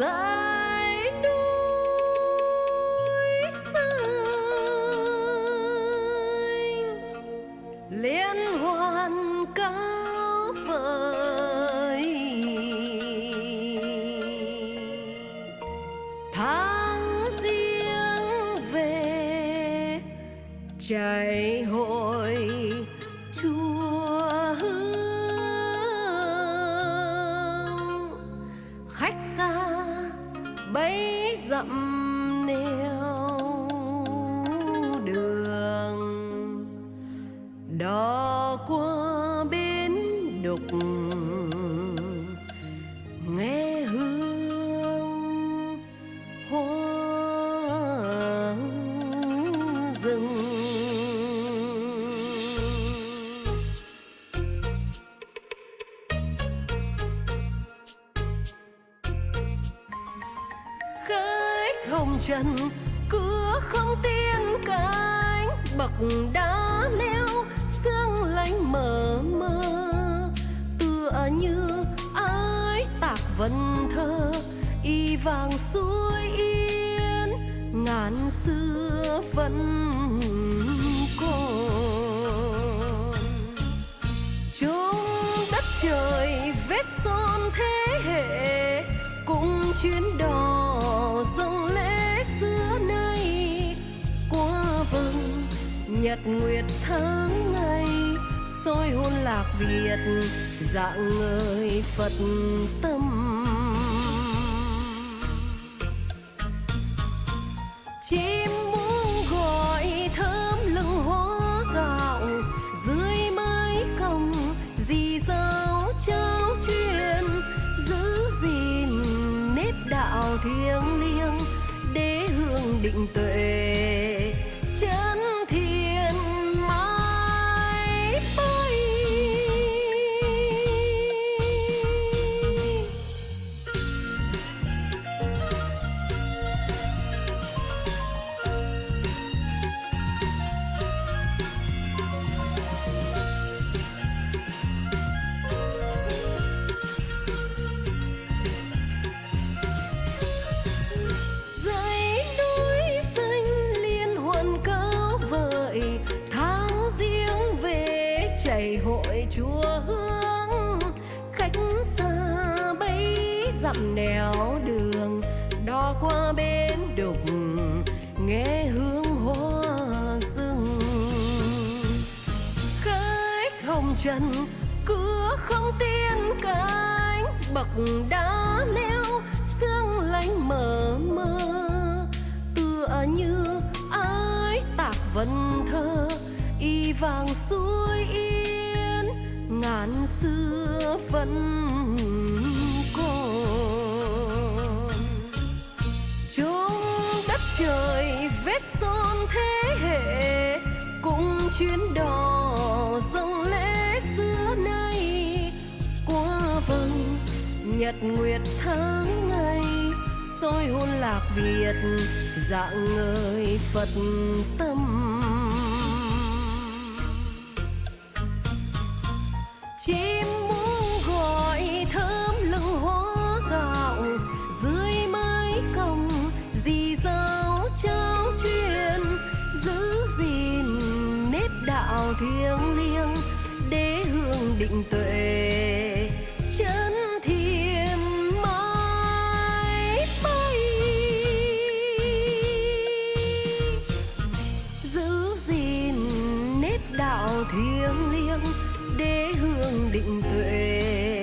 dãy núi xanh liên hoàn cao vời tháng riêng về chạy hội bấy dặm niềm khách hồng trần cửa không tiên cánh bậc đá leo sương lạnh mờ mơ tựa như ái tạc vần thơ, y vàng suối yên, ngàn xưa vẫn còn. Chung đất trời vết son thế hệ cũng chuyến đò dòng lễ xưa nay. Qua vầng nhật nguyệt tháng ngày, soi hôn lạc việt, dạng người phật tâm. Chim đạo thiêng liêng đế hương định tuệ. Dặm nẻo đường đò qua bến đục, nghe hương hoa rừng. Khách hồng trần cửa không tiên cánh, bậc đá leo, sương lạnh mờ mơ tựa như ái tạc vần thơ, y vàng suối yên, ngàn xưa vẫn chuyến đò dòng lễ xưa nay. Qua vầng nhật nguyệt tháng ngày, soi hôn lạc việt, dạng người phật tâm. Chỉ đạo thiêng liêng, đế hương định tuệ, chân thiên mãi bay. Giữ gìn nếp đạo thiêng liêng, đế hương định tuệ